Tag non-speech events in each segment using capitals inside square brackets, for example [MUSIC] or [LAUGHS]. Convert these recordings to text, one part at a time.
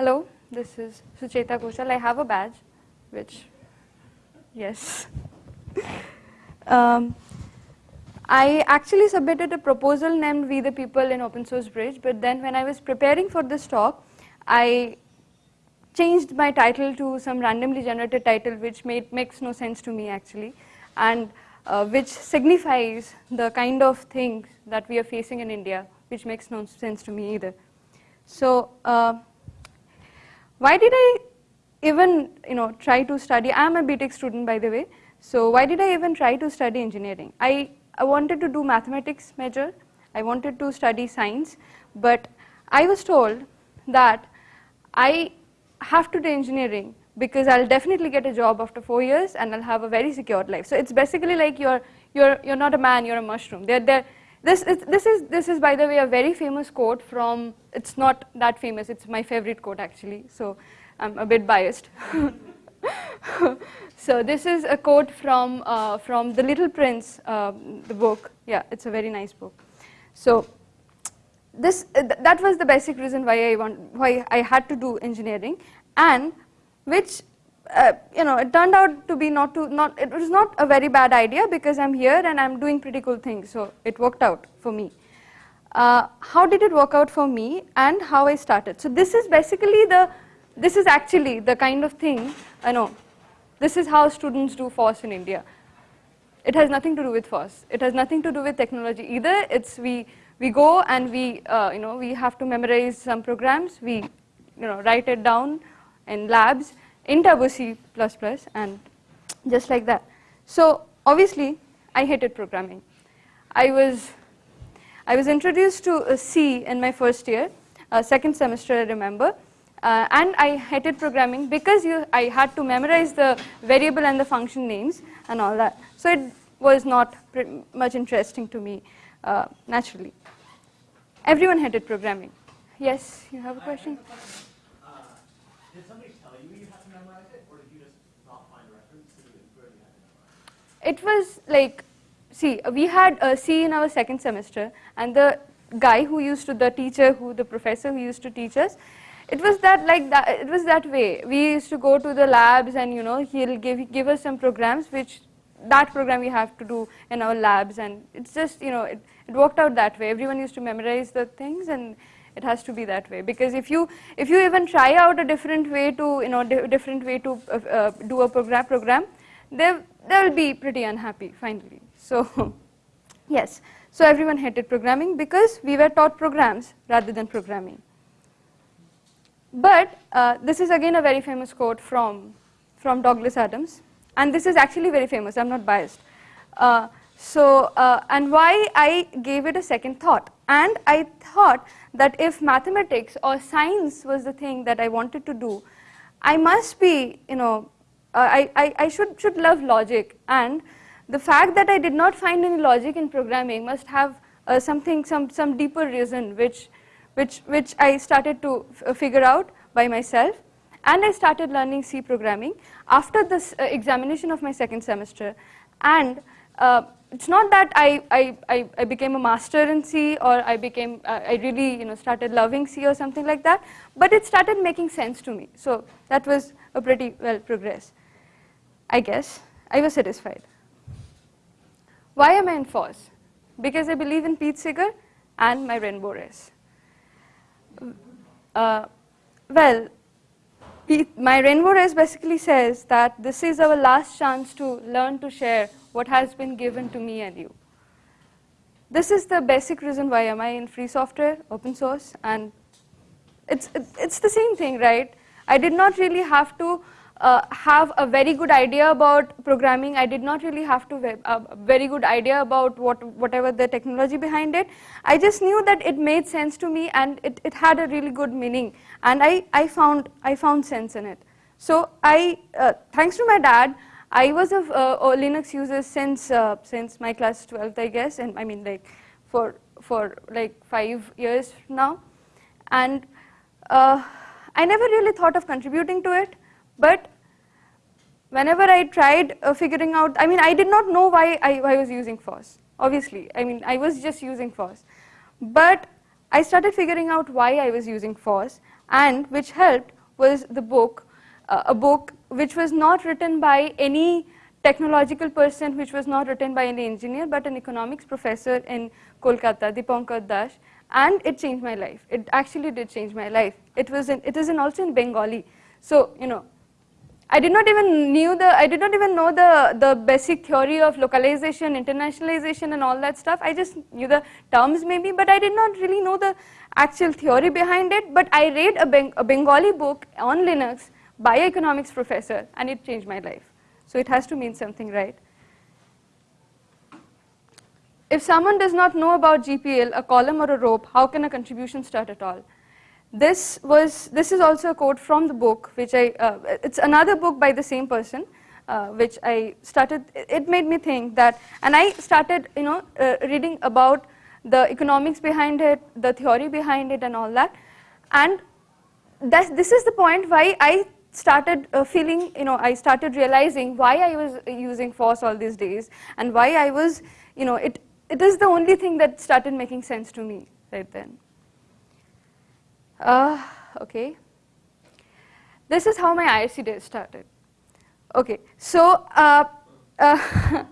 hello, this is Sucheta Ghoshal. I have a badge, which, yes. [LAUGHS] um, I actually submitted a proposal named We the People in Open Source Bridge, but then when I was preparing for this talk, I changed my title to some randomly generated title which made, makes no sense to me actually, and uh, which signifies the kind of things that we are facing in India, which makes no sense to me either. So uh, why did I even you know, try to study, I am a BTech student by the way, so why did I even try to study engineering? I I wanted to do mathematics major, I wanted to study science, but I was told that I have to do engineering because I'll definitely get a job after four years and I'll have a very secured life. So it's basically like you're, you're, you're not a man, you're a mushroom. They're, they're, this, is, this, is, this is, by the way, a very famous quote from, it's not that famous, it's my favorite quote actually, so I'm a bit biased. [LAUGHS] so this is a quote from, uh, from The Little Prince, uh, the book. Yeah, it's a very nice book. So this, uh, th that was the basic reason why I, want, why I had to do engineering and which uh, you know, it turned out to be not to, not, it was not a very bad idea because I'm here and I'm doing pretty cool things, so it worked out for me. Uh, how did it work out for me and how I started? So this is basically the this is actually the kind of thing, I know, this is how students do FOSS in India. It has nothing to do with FOSS. It has nothing to do with technology either. It's we, we go and we, uh, you know, we have to memorize some programs. We, you know, write it down in labs in Turbo C++ and just like that. So obviously, I hated programming. I was, I was introduced to C in my first year, uh, second semester I remember, uh, and I hated programming because you, I had to memorize the variable and the function names and all that. So it was not much interesting to me uh, naturally. Everyone hated programming. Yes, you have a question? Uh, did somebody tell it, memorize was like, see, we had a C in our second semester, and the guy who used to, the teacher who, the professor who used to teach us, it was that like that it was that way. We used to go to the labs and you know he'll give give us some programs which that program we have to do in our labs and it's just you know it, it worked out that way. Everyone used to memorize the things and it has to be that way. Because if you if you even try out a different way to you know di different way to uh, uh, do a program program they they will be pretty unhappy finally. So [LAUGHS] yes. So everyone hated programming because we were taught programs rather than programming. But uh, this is again a very famous quote from, from Douglas Adams. And this is actually very famous, I am not biased. Uh, so, uh, and why I gave it a second thought and I thought that if mathematics or science was the thing that I wanted to do, I must be, you know, uh, I, I, I should, should love logic. And the fact that I did not find any logic in programming must have uh, something, some, some deeper reason which which, which I started to uh, figure out by myself. And I started learning C programming after this uh, examination of my second semester. And uh, it's not that I, I, I, became a master in C or I became, uh, I really you know, started loving C or something like that, but it started making sense to me. So that was a pretty well progress. I guess I was satisfied. Why am I in FOSS? Because I believe in Pete Seeger and my rainbow race. Uh, well, my rainbow race basically says that this is our last chance to learn to share what has been given to me and you. This is the basic reason why am I in free software, open source, and it's, it's the same thing, right? I did not really have to uh, have a very good idea about programming. I did not really have to a uh, very good idea about what whatever the technology behind it. I just knew that it made sense to me and it, it had a really good meaning and I, I found I found sense in it. So I, uh, thanks to my dad, I was a, uh, Linux user since uh, since my class 12th, I guess, and I mean like for for like five years now, and I never really thought of contributing to it. But whenever I tried uh, figuring out, I mean, I did not know why I, why I was using FOSS, obviously. I mean, I was just using FOSS. But I started figuring out why I was using FOSS and which helped was the book, uh, a book which was not written by any technological person, which was not written by any engineer, but an economics professor in Kolkata, Dipankar Das, and it changed my life. It actually did change my life. It was in, it is in also in Bengali. So, you know, I did not even knew the, I did not even know the, the basic theory of localization, internationalization and all that stuff. I just knew the terms maybe, but I did not really know the actual theory behind it. But I read a, Beng a Bengali book on Linux by an economics professor and it changed my life. So it has to mean something, right? If someone does not know about GPL, a column or a rope, how can a contribution start at all? This was, this is also a quote from the book, which I, uh, it's another book by the same person, uh, which I started, it made me think that, and I started, you know, uh, reading about the economics behind it, the theory behind it and all that. And that, this is the point why I started uh, feeling, you know, I started realizing why I was using FOSS all these days and why I was, you know, it, it is the only thing that started making sense to me right then. Uh, okay. This is how my IRC days started. Okay, so, uh, uh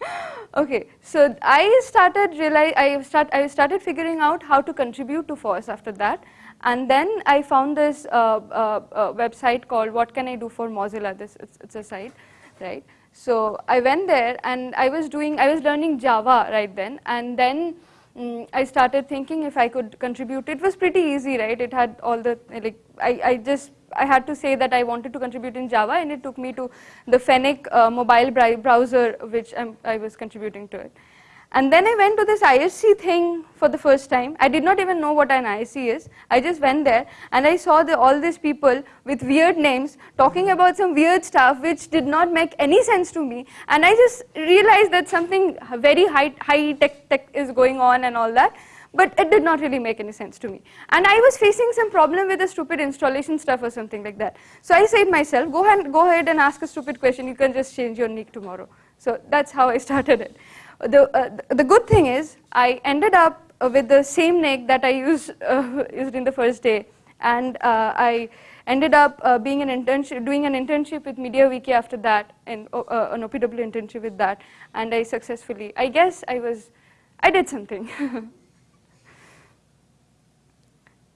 [LAUGHS] okay, so I started realize I start I started figuring out how to contribute to FOSS after that, and then I found this uh, uh, uh, website called What Can I Do for Mozilla. This it's, it's a site, right? So I went there and I was doing I was learning Java right then, and then mm, I started thinking if I could contribute. It was pretty easy, right? It had all the, like, I, I just, I had to say that I wanted to contribute in Java and it took me to the Fennec uh, mobile browser which I'm, I was contributing to it. And then I went to this IRC thing for the first time. I did not even know what an IRC is. I just went there and I saw the, all these people with weird names talking about some weird stuff which did not make any sense to me. And I just realized that something very high, high tech, tech is going on and all that. But it did not really make any sense to me. And I was facing some problem with the stupid installation stuff or something like that. So I said to myself, go ahead, go ahead and ask a stupid question. You can just change your nick tomorrow. So that's how I [LAUGHS] started it the, uh, the good thing is I ended up uh, with the same nick that I used, uh, [LAUGHS] used in the first day and uh, I ended up uh, being an internship, doing an internship with MediaWiki after that and uh, an OPW internship with that and I successfully, I guess I was, I did something. [LAUGHS]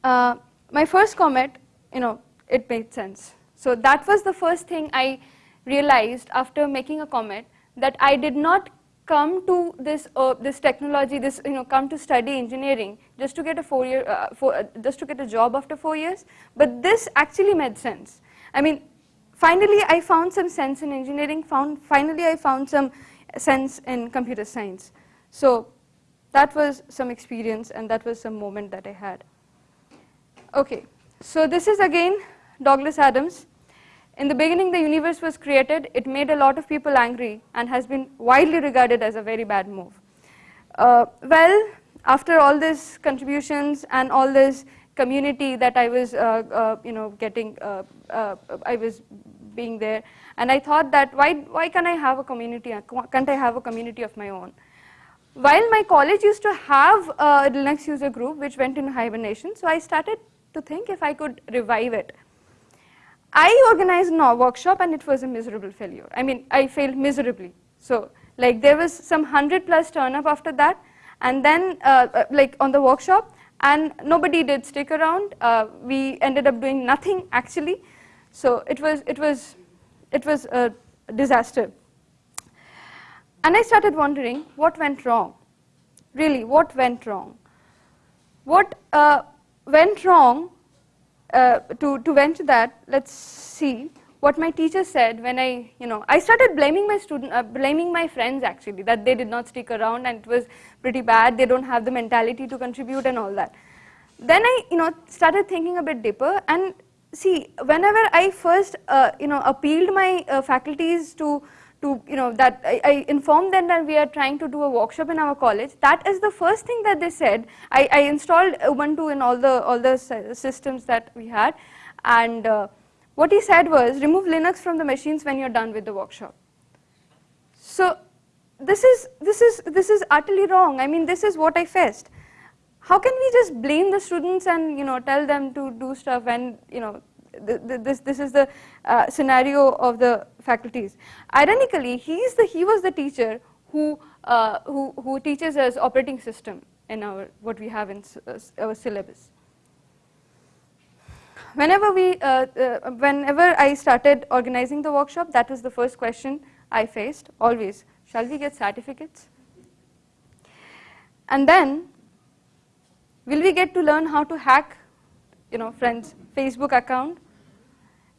my first commit, you know, it made sense. So that was the first thing I realized after making a commit that I did not come to this uh, this technology, this you know, come to study engineering just to get a four year, uh, four, uh, just to get a job after four years. But this actually made sense. I mean, finally I found some sense in engineering. Found finally I found some sense in computer science. So that was some experience, and that was some moment that I had. Okay, so this is again Douglas Adams. In the beginning, the universe was created. It made a lot of people angry and has been widely regarded as a very bad move. Uh, well, after all these contributions and all this community that I was, uh, uh, you know, getting, uh, uh, I was being there, and I thought that why, why can't I have a community? Can't I have a community of my own? While my college used to have a Linux user group which went into hibernation, so I started to think if I could revive it. I organized a workshop and it was a miserable failure. I mean, I failed miserably. So like there was some 100 plus turn up after that and then uh, uh, like on the workshop and nobody did stick around. Uh, we ended up doing nothing actually. So it was, it was, it was a disaster. And I started wondering what went wrong. Really, what went wrong? What uh, went wrong uh, to, to venture that, let's see what my teacher said when I, you know, I started blaming my student, uh, blaming my friends actually that they did not stick around and it was pretty bad. They don't have the mentality to contribute and all that. Then I, you know, started thinking a bit deeper and see, whenever I first, uh, you know, appealed my uh, faculties to to, you know, that I, I, informed them that we are trying to do a workshop in our college. That is the first thing that they said. I, I installed Ubuntu in all the, all the systems that we had. And uh, what he said was, remove Linux from the machines when you're done with the workshop. So this is, this is, this is utterly wrong. I mean, this is what I faced. how can we just blame the students and you know tell them to do stuff when you know th th this this is the uh, scenario of the faculties. Ironically, he's the he was the teacher who uh, who who teaches us operating system in our what we have in uh, our syllabus. Whenever we uh, uh, whenever I started organizing the workshop, that was the first question I faced always. Shall we get certificates? And then will we get to learn how to hack you know friends Facebook account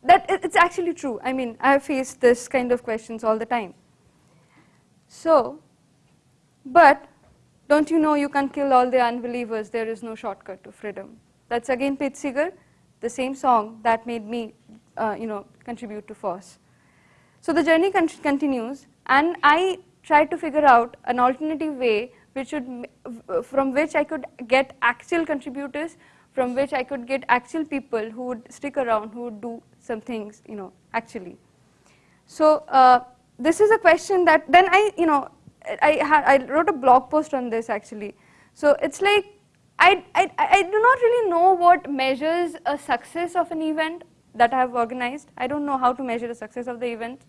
that it's actually true. I mean, I have faced this kind of questions all the time. So, but don't you know you can kill all the unbelievers, there is no shortcut to freedom. That's again Pete Seeger, the same song that made me, uh, you know, contribute to FOSS. So the journey con continues and I tried to figure out an alternative way which would, from which I could get actual contributors from which I could get actual people who would stick around, who would do some things, you know, actually. So uh, this is a question that then I, you know, I, I wrote a blog post on this actually. So it's like, I, I, I do not really know what measures a success of an event that I have organized. I don't know how to measure the success of the event.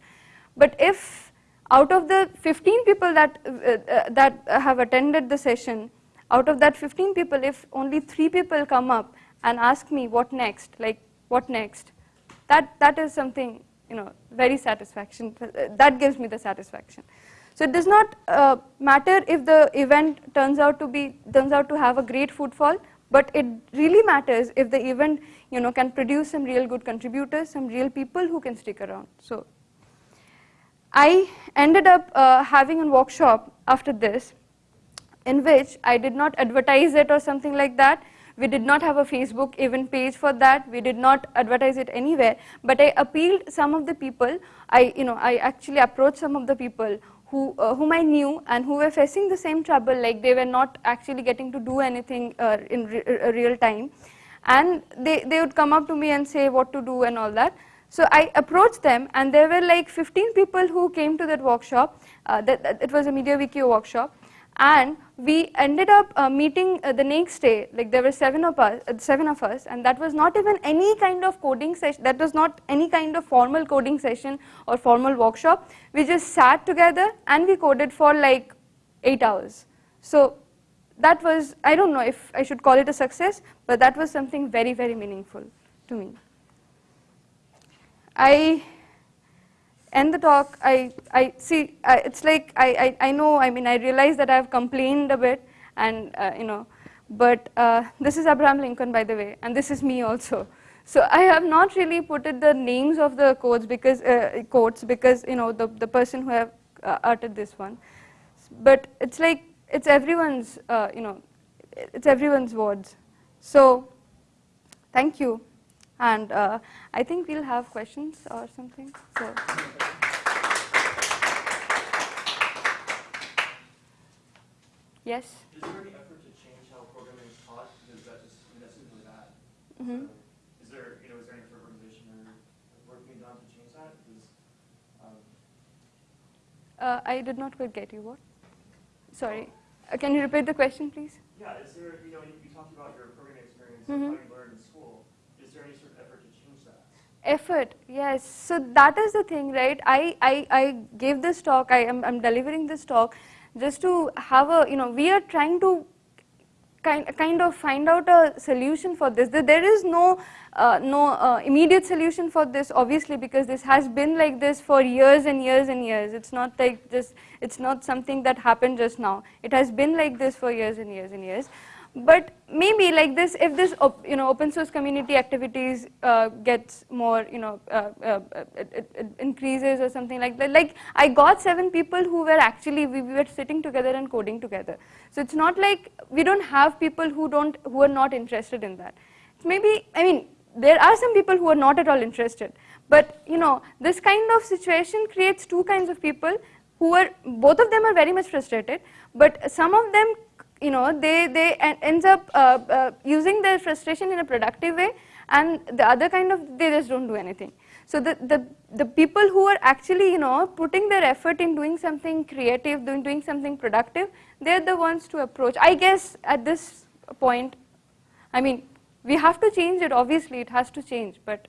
But if out of the 15 people that, uh, uh, that have attended the session, out of that 15 people, if only three people come up and ask me what next, like what next, that, that is something, you know, very satisfaction, that gives me the satisfaction. So it does not uh, matter if the event turns out to be, turns out to have a great footfall, but it really matters if the event, you know, can produce some real good contributors, some real people who can stick around. So I ended up uh, having a workshop after this in which I did not advertise it or something like that. We did not have a Facebook event page for that. We did not advertise it anywhere. But I appealed some of the people. I, you know, I actually approached some of the people who, uh, whom I knew and who were facing the same trouble, like they were not actually getting to do anything uh, in re uh, real time. And they, they would come up to me and say what to do and all that. So I approached them and there were like 15 people who came to that workshop. Uh, that, that, it was a MediaWiki workshop and we ended up uh, meeting uh, the next day like there were seven of us uh, seven of us and that was not even any kind of coding session that was not any kind of formal coding session or formal workshop. We just sat together and we coded for like 8 hours. So that was i don't know if i should call it a success but that was something very very meaningful to me. I end the talk, I, I see, it's like, I, I, I know, I mean, I realize that I've complained a bit and, uh, you know, but uh, this is Abraham Lincoln, by the way, and this is me also. So I have not really put it the names of the quotes because, uh, quotes because, you know, the, the person who have uh, uttered this one. But it's like, it's everyone's, uh, you know, it's everyone's words. So, thank you. And uh, I think we'll have questions or something. So. Yes? Is there any effort to change how programming is taught? Because that just, I mean, that seems really bad. Mm -hmm. so is there, you know, is there any of organization or work being done to change that? Because, um, uh, I did not quite get you. What? Sorry. Uh, can you repeat the question, please? Yeah, is there, you know, you, you talked about your programming experience mm -hmm. and how you learned in school. Is there any sort of effort to change that? Effort, yes. So that is the thing, right? I, I, I gave this talk, I am I'm delivering this talk just to have a, you know, we are trying to kind, kind of find out a solution for this. There is no, uh, no uh, immediate solution for this obviously because this has been like this for years and years and years. It's not like just, it's not something that happened just now. It has been like this for years and years and years but maybe like this if this you know open source community activities uh, gets more you know uh, uh, it, it, increases or something like that. Like i got seven people who were actually we, we, were sitting together and coding together. So it's not like we don't have people who don't who are not interested in that. Maybe i mean there are some people who are not at all interested. But you know this kind of situation creates two kinds of people who are both of them are very much frustrated but some of them you know, they, they ends up uh, uh, using their frustration in a productive way and the other kind of, they just don't do anything. So the, the, the people who are actually, you know, putting their effort in doing something creative, doing, doing something productive, they're the ones to approach. I guess at this point. I mean, we have to change it, obviously, it has to change, but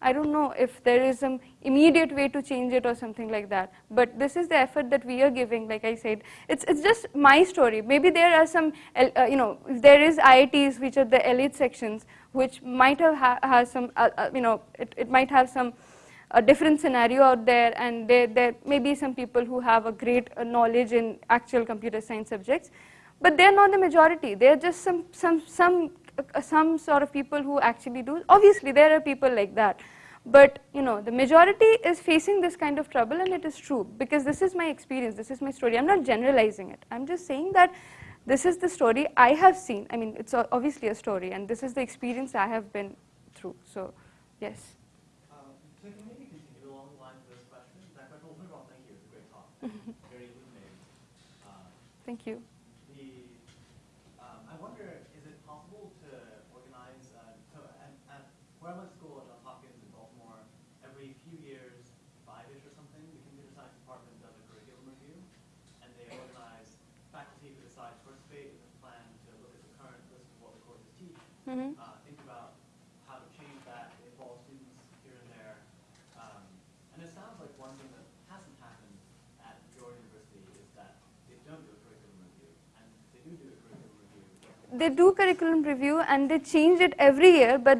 I don't know if there is some immediate way to change it or something like that. But this is the effort that we are giving, like I said. It's, it's just my story. Maybe there are some, uh, you know, there is IITs which are the elite sections, which might have ha has some, uh, uh, you know, it, it might have some a different scenario out there and there, there may be some people who have a great uh, knowledge in actual computer science subjects. But they're not the majority. They're just some, some, some some sort of people who actually do. Obviously, there are people like that. But you know, the majority is facing this kind of trouble and it is true because this is my experience, this is my story. I'm not generalizing it. I'm just saying that this is the story I have seen. I mean, it's obviously a story and this is the experience I have been through. So, yes. Um, so can maybe continue along the lines of this question? That question, well, thank you. It's a great talk. Very illuminating. Uh, thank you. Where I went to school at Johns Hopkins in Baltimore, every few years, five-ish or something, the computer science department does a curriculum review, and they organize faculty who decide to participate in a plan to look at the current list of what the courses teach, mm -hmm. uh, think about how to change that, involve students here and there. Um, and it sounds like one thing that hasn't happened at your university is that they don't do a curriculum review, and they do do a curriculum review. They do curriculum review and they change it every year, but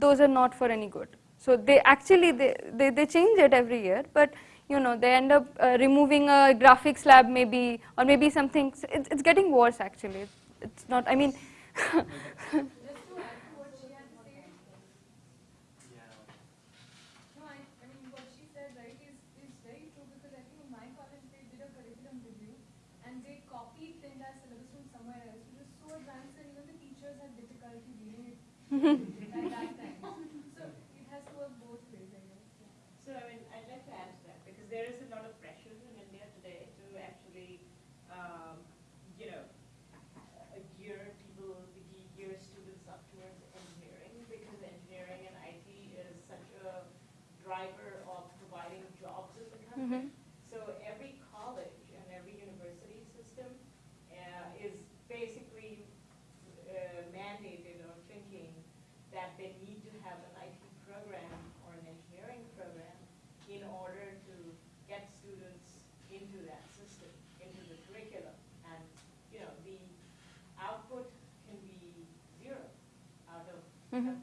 those are not for any good. So they actually, they, they, they change it every year, but you know, they end up uh, removing a graphics lab maybe, or maybe something, it's, it's getting worse actually. It's not, I mean, [LAUGHS] Mm-hmm. So every college and every university system uh, is basically uh, mandated or thinking that they need to have an IT program or an engineering program in order to get students into that system, into the curriculum. And you know, the output can be zero out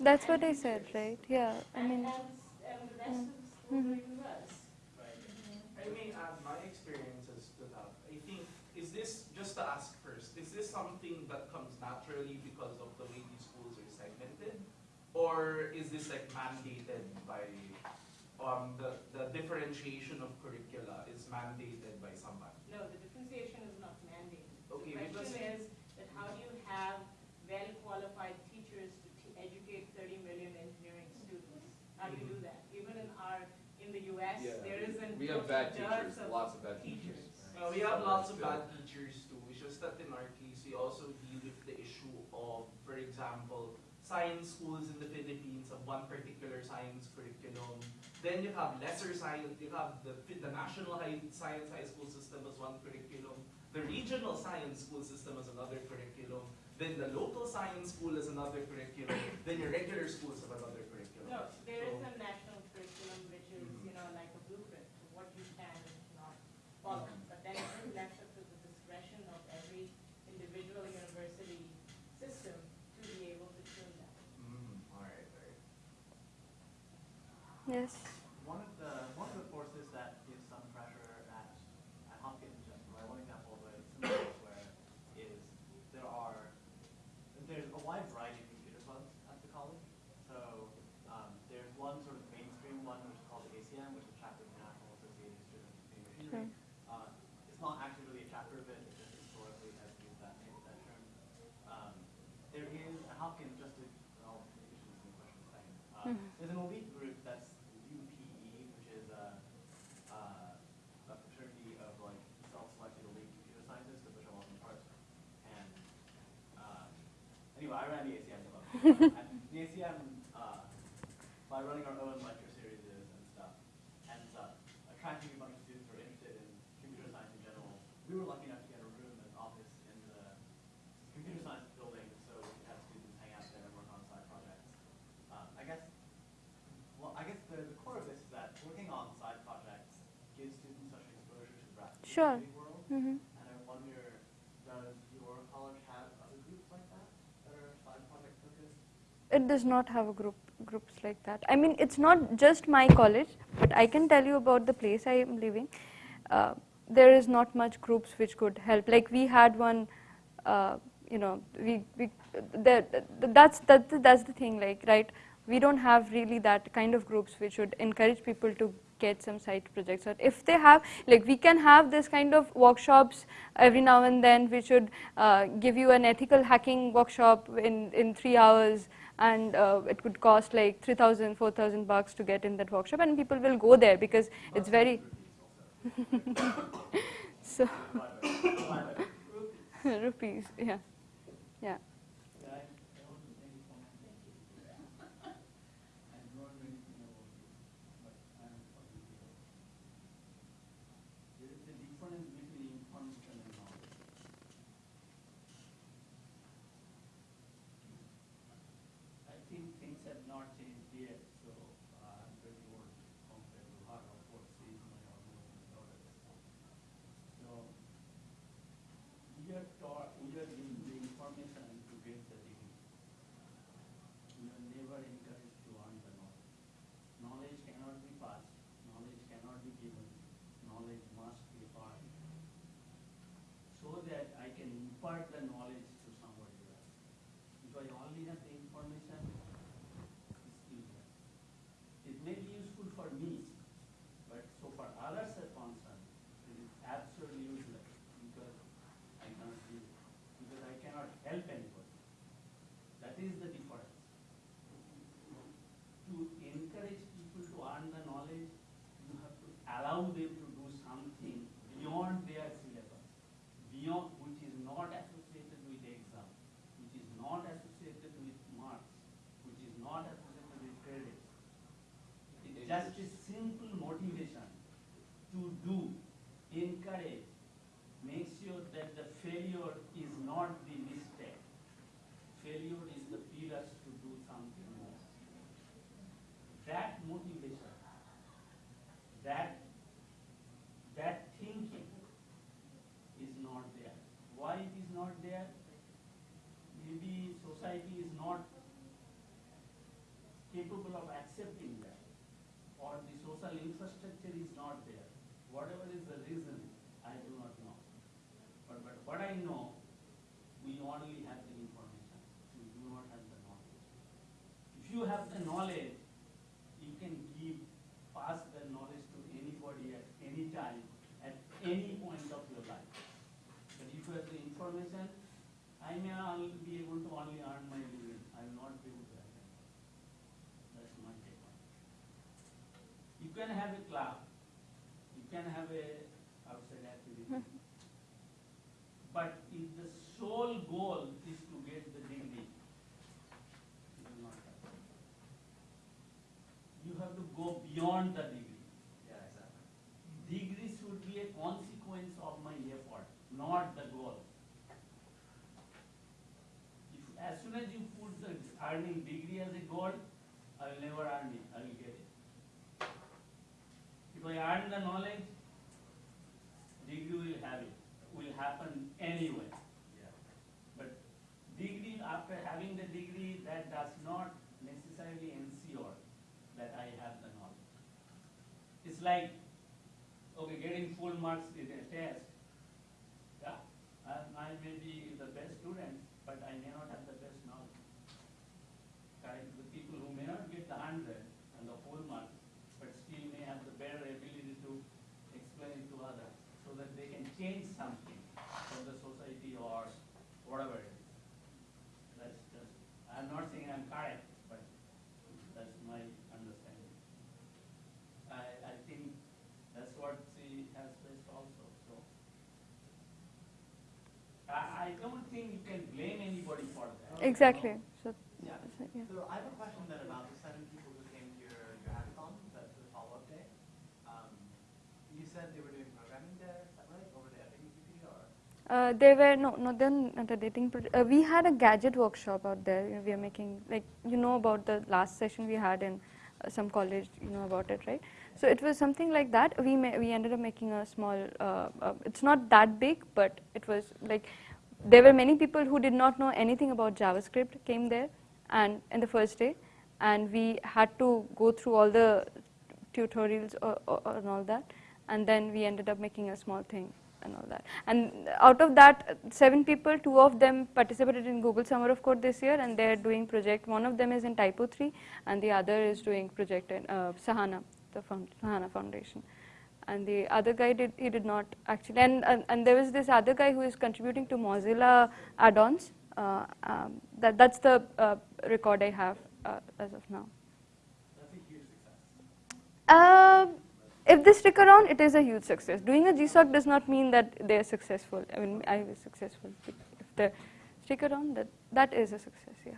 That's what I said, right? Yeah, I mean. And, mm -hmm. Right. I mean, add my experiences to that. I think, is this, just to ask first, is this something that comes naturally because of the way these schools are segmented? Or is this like mandated by um, the, the differentiation of curricula is mandated by somebody? No, the differentiation is not mandated. Okay, the question is that how do you have well-qualified teachers to educate 30 million engineering students. How do you do mm-hmm. that? Even in our, in the US, yeah. there isn't We have bad teachers, lots of bad teachers. Well, we have lots of bad teachers too. It's just that in our case, we also deal with the issue of, for example, science schools in the Philippines have one particular science curriculum. Then you have lesser science, you have the, the national high, science high school system as one curriculum. The regional science school system as another curriculum. Then the local science school is another curriculum. then your regular schools have another curriculum. No, there so, is a national curriculum which is, mm -hmm. you know, like a blueprint of what you can Yes. One of the one of the forces that gives some pressure at at Hopkins, just right, one example of it similar elsewhere is there are there's a wide variety of computer clubs at the college. So um, there's one sort of mainstream one which is called the ACM, which is Chapter of the National Association of Students of Computer Machinery. Uh, it's not actually really a chapter of it, it just historically has used that name, that term. Um, there is at Hopkins, just to well, maybe the question saying, uh, Mhm. there's an elite group that's UPE, which is a, uh, a fraternity of like self-selected elite computer scientists, of which I wasn't part. And um, anyway, I ran the ACM the ACM, uh, by running our own lecture series and stuff, and uh, attracting a bunch of students who are interested in computer science in general, we were lucky enough to get a room, an office in the computer science building, so we could have students hang out there and work on side projects. Um, I guess, well, I guess the, the core of this is that working on side projects gives students such exposure to the the Sure. world. hmm And I wonder, does your college have other groups like that that are side project focused? It does not have a group groups like that. I mean, it's not just my college, but I can tell you about the place I am living. Uh, there is not much groups which could help. Like we had one, uh, you know, we we the, that's the, that's the thing. Like right, we don't have really that kind of groups which would encourage people to get some side projects or if they have like we can have this kind of workshops every now and then we should uh, give you an ethical hacking workshop in in 3 hours and uh, it could cost like 3000 4000 bucks to get in that workshop and people will go there because it's very [LAUGHS] so [LAUGHS] rupees yeah yeah Yeah, I I want to thank you for my thank you. I don't know anything about it, but I am talking to you. There is a difference between information and knowledge. I think things have not changed yet, so uh, I'm very old compared to how of what is my organization daughters. So we are taught, we are given the information to get the degree. We are never encouraged to earn the knowledge. Knowledge cannot be passed, knowledge cannot be given, knowledge must be earned. So that I can impart the knowledge to somebody else. If I only have the information, it's useless. It may be useful for me, but so far others are concerned, it is absolutely useless because I cannot do it, because I cannot help anybody. That is the difference. To encourage people to earn the knowledge, you have to allow them to do something beyond their syllabus, beyond, which is not associated with the exam, which is not associated with marks, which is not associated with credits. It's just a simple motivation to do, encourage, make sure that the failure is not the mistake. Failure is the pillars to do something more. That motivation, that, that thinking is not there. Why it is not there? Maybe society is not capable of accepting that, or the social infrastructure is not there. Whatever is the reason, I do not know. But, but what I know, we only have the information, we do not have the knowledge. If you have the knowledge, you can give, pass the knowledge to anybody at any time, at any point of your life. But if you have the information, I may only be able to only earn my living, I will not be able to have it. That's my take on it. You can have a club, you can have a outside activity. But if the sole goal is to get the degree, you will not have it. You have to go beyond the degree. Yeah, exactly. Degree should be a consequence of my effort, not the goal. If, as soon as you put the earning degree as a goal, I will never earn it, I will get it. If I earn the knowledge, degree will have it, will happen anyway. Yeah. But degree, after having the degree, that does not necessarily ensure that I have the knowledge. it's like, okay, getting full marks in a test. Yeah, I, may be the best student, but I may not have the best knowledge. The people who may not get the hundred and the full mark, but still may have the better ability to explain it to others, so that they can change something for the society or whatever it is. That's just, I'm not saying I'm correct, but that's my understanding. I, I think that's what she has faced also, so. I, I don't think you can blame anybody for that. Exactly. So, Yeah. so, yeah. So I have a question then about the seven people who came to your, your hackathon, the, the follow-up day. Um, you said they were doing programming there, is that right? Over the FAQP or? Uh, they were no, no, then not a dating. pro- Uh, we had a gadget workshop out there. You know, we are making like you know about the last session we had in uh, some college. You know about it, right? So it was something like that. We we ended up making a small. Uh, uh, it's not that big, but it was like there were many people who did not know anything about JavaScript came there, and in the first day, and we had to go through all the tutorials or, or, and all that, and then we ended up making a small thing and all that. And out of that uh, seven people, two of them participated in Google Summer of Code this year, and they're doing project. One of them is in TYPO3, and the other is doing project in uh, Sahana, the Sahana Foundation. And the other guy did he did not actually, and, and and there was this other guy who is contributing to Mozilla add-ons. Uh, um, that that's the uh, record I have uh, as of now. That's a huge success. Uh, if they stick around, it is a huge success. Doing a GSOC does not mean that they are successful. I mean, I was successful. If they stick around, that that is a success. Yeah.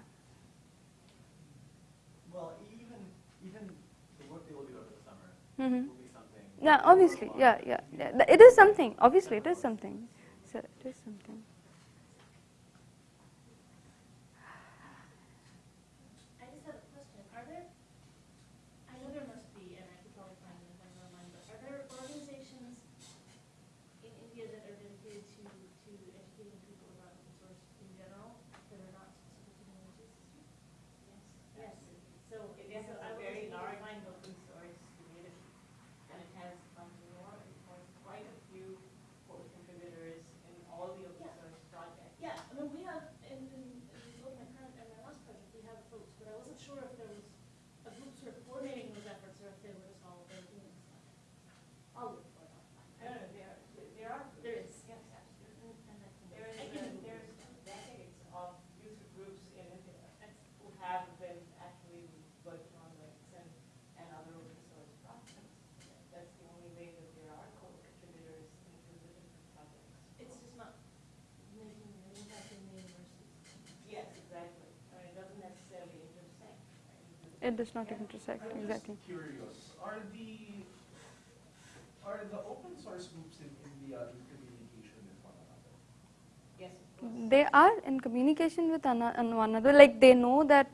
Well, even, even the work they will do over the summer hmm be something. Yeah. Obviously. Yeah. Yeah. yeah. It is something. Obviously, it is something. So it is something. I just have a question. Are there, I know there must be, and I could probably find them if I know mine, but are there organizations in India that are dedicated to, to educating people about open source in general that are not specific to the energy system? Yes. So, India so has I a would very just large find open source community, and it has um, more, it has quite a few core contributors in all the open Yeah. source projects. Yeah, I mean, we have, in, in, in both my current and my last project, we have folks, but I wasn't sure if there was a group sort of coordinating those efforts or if they were just all there doing stuff. I'll look for it. No, no, there, there are. There is. Yes, absolutely. And I can- There is, I a- can- there's decades of user groups in India who have been actually working on Linux and, and other open source projects. That's the only way that there are co-contributors into the different projects. It's just not making an impact in the universities. Yes, exactly. I mean, it doesn't necessarily intersect. right? It does not intersect I'm exactly. just curious, are the, are the open source groups in India in communication with one another? Yes. They are in communication with one another. Like they know that.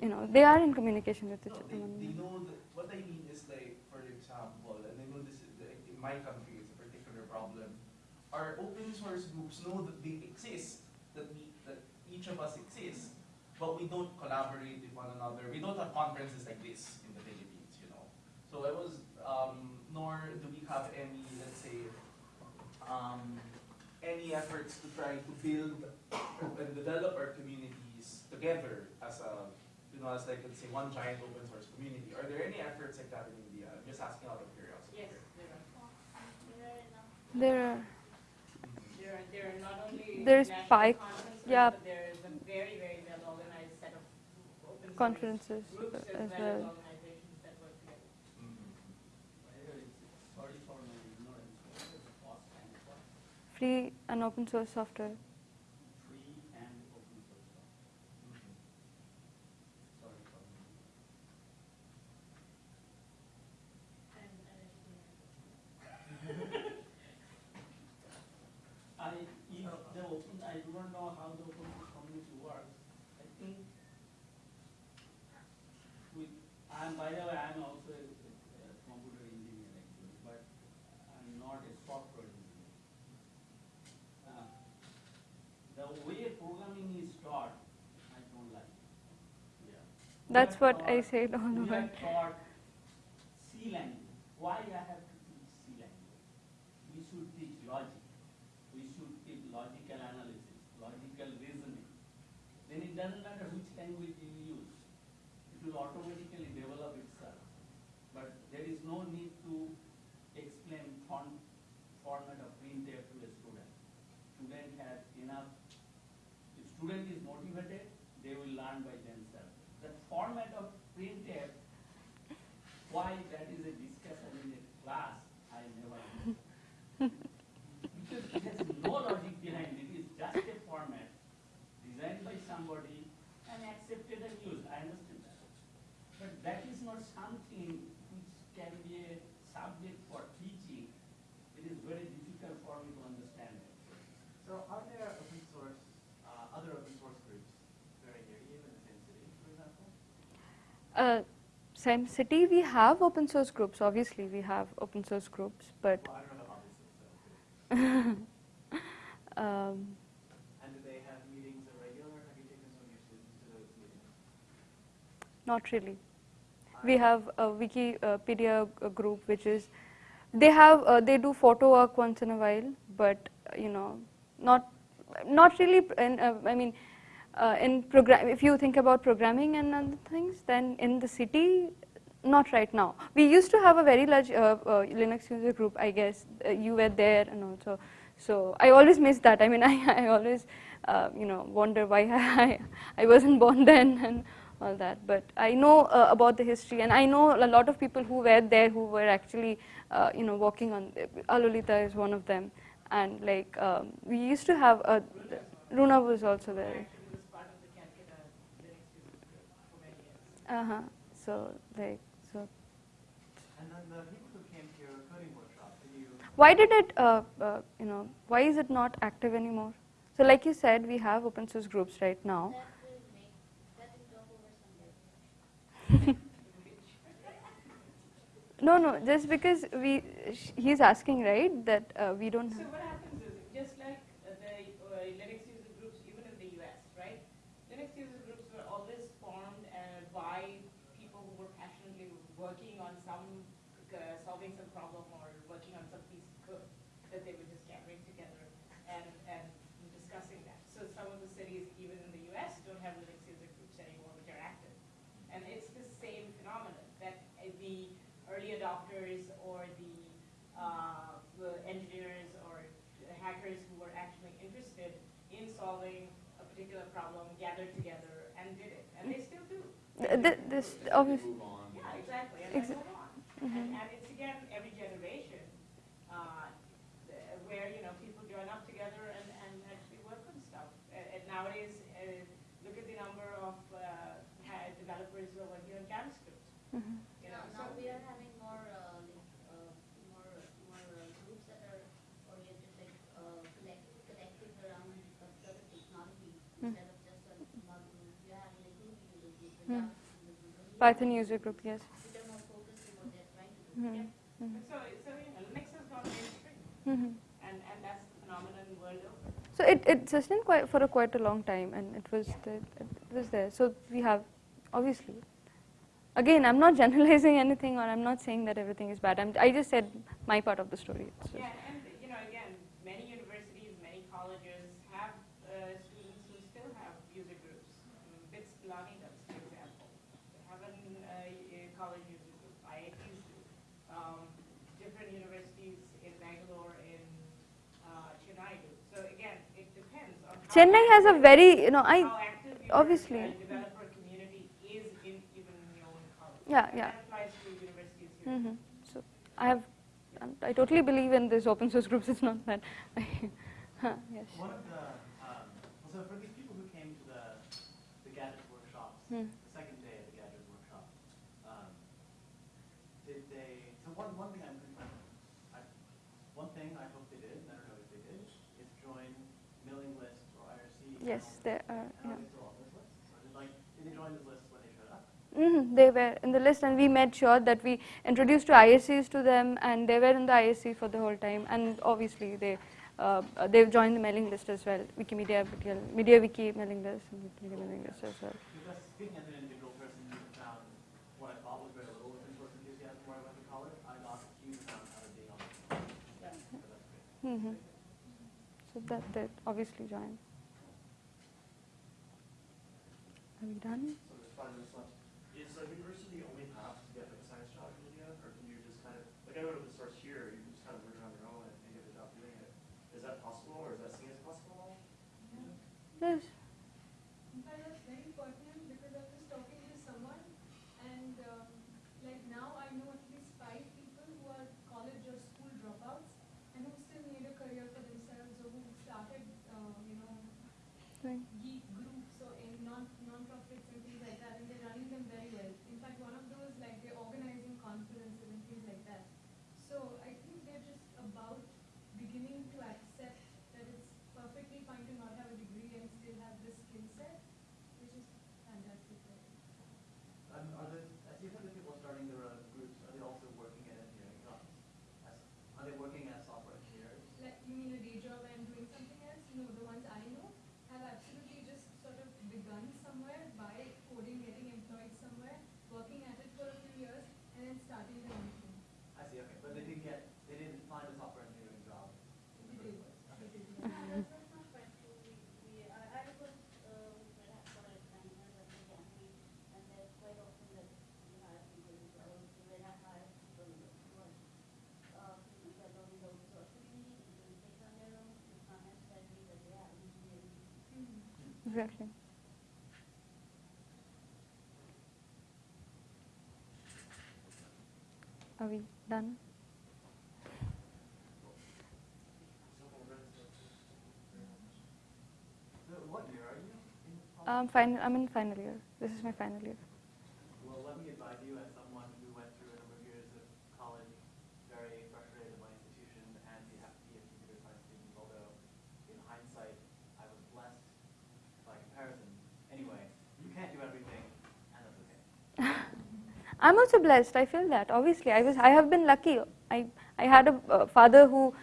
You know, they are in communication with each No, other. they, they know that, what I mean is like, for example, and I know this is, in my country, it's a particular problem. Our open source groups know that they exist, that we, that each of us exists, but we don't collaborate with one another. We don't have conferences like this in the Philippines, you know. So it was, um, nor do we have any, let's say, um, any efforts to try to build and develop our communities together as a, you know, as like, let's say, one giant open source community. Are there any efforts like that in India? I'm just asking out of curiosity. Yes, there are. There are. There are, there are not only There's national Pi- conferences, yeah. but there is a very, very well organized set of open source Conferences as well. Free and open source work together. Mhm. By the way, it's- Sorry for my ignorance, what is the cost and what? Free and open source software. Free and open source. Mhm. Sorry for my. And, and educating. I, if the open, I do not know how the open source community works. I think with, I'm, by the way, I'm also a, a computer engineer actually, but I'm not a software engineer. Uh, The way programming is taught, I don't like. Yeah. We That's what I said all over. why I have to teach C language? We should teach logic. We should teach logical analysis, logical reasoning. Then it doesn't matter which language you use. It will automatically develop itself. But there is no need to explain font format of printf to a student. Student has enough, if student is motivated, they will learn by themselves. The format of printf, why that is a discussion in a class, I never know. Because it has no logic behind it, it's just a format designed by somebody and accepted and used, I understand that. But that is not something which can be a subject for teaching. It is very difficult for me to understand it. So are there open source, uh, other open source groups very near you in the same city, for example? Uh, same city, we have open source groups. Obviously, we have open source groups, but Well, don't know obviously, so. [LAUGHS] um, And do they have meetings at regular? Have you taken some of your students to those meetings? not really. We have a Wikipedia uh, group, which is they have uh, they do photo work once in a while, but uh, you know, not not really. In, uh, I mean, uh, in program, if you think about programming and other things, then in the city, not right now. We used to have a very large uh, uh, Linux user group. I guess uh, you were there, and also, so I always miss that. I mean, [LAUGHS] I, I always, uh, you know, wonder why [LAUGHS] I I wasn't born then [LAUGHS] and all that. But I know uh, about the history, and I know a lot of people who were there who were actually, you know, working on. Alolita is one of them, and like um, we used to have a. Runa was also there. Actually was part of the Calcutta Linux user group for many years. Uh huh. So like so. And then the people who came to your coding workshop, did you? Why did it? Uh, uh, you know, why is it not active anymore? So like you said, we have open source groups right now. That will make, that will talk over someday. [LAUGHS] No, no, just because we, sh- he's asking, right, that uh, we don't So have. what happens is, just like uh, the uh, Linux user groups, even in the US, right? Linux user groups were always formed uh, by people who were passionately working on some, uh, solving some problem or working on some piece of code that they were just gathering together and, and discussing that. So some of the cities, even in the US, don't have Linux user groups anymore which are active. And it's the same phenomenon, that uh, the early adopters or the, uh, the engineers or hackers who were actually interested in solving a particular problem gathered together and did it, and they still do. Th- th- this obviously. Yeah, exactly, and Exa- then move on. And, and it's again, every generation, uh, where, you know, people join up together and, and actually work on stuff. Uh, And nowadays, uh, look at the number of, uh, developers who are working on JavaScript, Mhm. you know, Now, now so. we are having more, uh, like, uh, more, more uh, groups that are oriented, like, uh, collect, collective around a certain technology Mm. instead of just a model. We are having a group user group, a Mm. Java user group, a Ruby Python user group, yes. Which are more focused on what they're trying to do. Mhm. Yeah. Mhm. So, so, Linux has gone mainstream, and, and that's the phenomenon world over. So it, it sustained quite for a quite a long time, and it was the, it was there. So we have, obviously. Again, I'm not [LAUGHS] generalizing anything, or I'm not saying that everything is bad. I'm, I just said my part of the story. It's just- Yeah, and, you know, again, many universities, many colleges have uh, students who still have user groups. Um, BITS Pilani does, for example. They have an, uh, a college user group, IITs do. Um, different universities in Bangalore, in uh, Chennai do. So again, it depends on how Chennai has a very, you know, I how active your, obviously. developer community is in even in your own college. Yeah, yeah. That applies to universities here. Mhm. So I have, I totally believe in this open source groups. [LAUGHS] It's not that. [LAUGHS] Huh, yes. One of the, um, well, so for these people who came to the, the gadget workshops, Hmm. the second day of the gadget workshop, um, did they, so one, one thing I'm, I, one thing I hope they did, and I don't know if they did, is join mailing lists or IRC. Yes, there are. And Yeah. are they still on those lists? Or did like, did they join those when they showed up? hmm They were in the list, and we made sure that we introduced to IRCs to them, and they were in the IRC for the whole time. And obviously, they uh, they've joined the mailing list as well, Wikimedia, MediaWiki mailing list, and Wikimedia mailing list as well. Because speaking as an individual person, you found what I thought was very little open source enthusiasm get from where I went to college, I got a huge amount out of being on the phone. Yeah. So hmm So that did obviously join. Are we done? So there's five minutes left. Is a university the only path to get like a science job in India, or can you just kind of, like I went open source here, you can just kind of learn on your own and, and get a job doing it. Is that possible, or is that seen as possible? Yes. In fact, that's very pertinent because I was talking to someone and um, like now I know at least five people who are college or school dropouts and who still need a career for themselves or who started, uh, you know, Doing. geek groups or in non non-profits and things like that and they're running them very well. In fact, one of those like they're organizing conferences and things like that. So I think they're just about beginning to accept that it's perfectly fine to not have a degree and still have the skill set, which is fantastic. I think. Um, are the, as you have the people starting their own groups, are they also working at engineering jobs? As, are they working as software engineers? Like, you mean a day job and doing something else? No, the ones I know have absolutely just sort of begun somewhere by coding, getting employed somewhere, working at it for a few years, and then starting their own thing. I see, okay, but they didn't get, they didn't find a software engineering job in the They first did. place. They Okay. did. Yeah, that's, that's not quite true. We, we, I, I was, uh, with Red Hat for like nine years at the Academy, and there's quite often that we hire people who are, also Red Hat hires people who are, uh, people who are learning the open source community, implementation on their own, it's not necessarily that they have engineering. Mhm. Exactly. Are we done? So what year are you in college? Um, final. I'm in final year. This is my final year. Well, let me advise you as someone who went through a number of years of college, very frustrated by institution, and you have to be a computer science student, although in hindsight, I was blessed by comparison. Anyway, you can't do everything, and that's okay. I'm also blessed. I feel that. Obviously, I was. I have been lucky. I I had a uh, father who,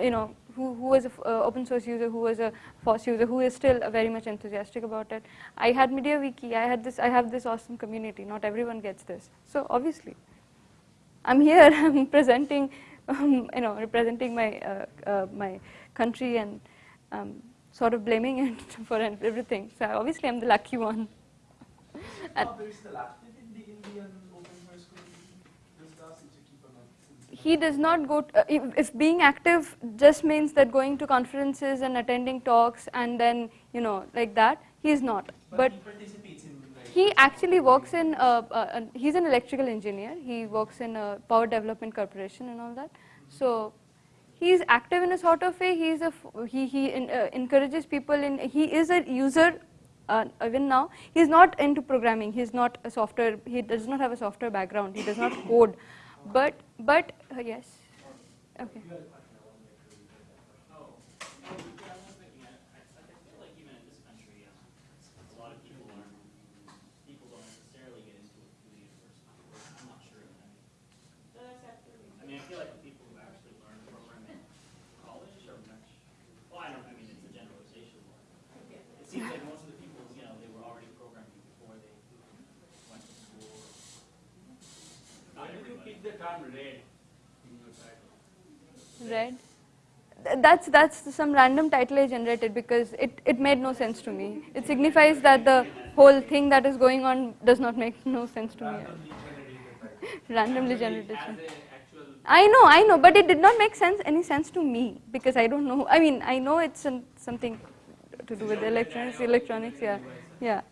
you know, who who was a f- uh, open source user, who was a FOSS user, who is still uh, very much enthusiastic about it. I had MediaWiki. I had this. I have this awesome community. Not everyone gets this. So obviously, I'm here. [LAUGHS] I'm presenting, um, you know, representing my uh, uh, my country and um, sort of blaming it [LAUGHS] for everything. So obviously, I'm the lucky one. And- Father still active in the Indian open source community? Just ask him to keep him up. He does not go t- uh, if, if being active just means that going to conferences and attending talks and then you know like that he is not. But he participates in like, he actually works in uh, uh, an- he's an electrical engineer. He works in a power development corporation and all that. So he is active in a sort of way. He is a f- he he in, uh, encourages people in he is a user uh, even now. He is not into programming. He is not a software he does not have a software background. He does not code but but uh, yes. Okay You had a question, I want to make sure you get that question. Oh, no, yeah, I was thinking, I, I, I feel like even in this country, um, a lot of people aren't, people don't necessarily get into it through the university. I'm not sure, I mean, So that's absolutely. I mean, I feel like the people who actually learn programming in college are much, well, I don't, I mean, it's a generalization. Yeah. It seems like most of the people, you know, they were already programming before they went to school. Not Why did you everybody. pick the term red in your title? Red. That's that's some random title I generated because it, it made no sense to me. It signifies that the whole thing that is going on does not make no sense to me. [LAUGHS] randomly generated Randomly generated. As an actual I know, I know, but it did not make sense any sense to me because I don't know. I mean, I know it's an, something to do with electronics, electronics, yeah, yeah.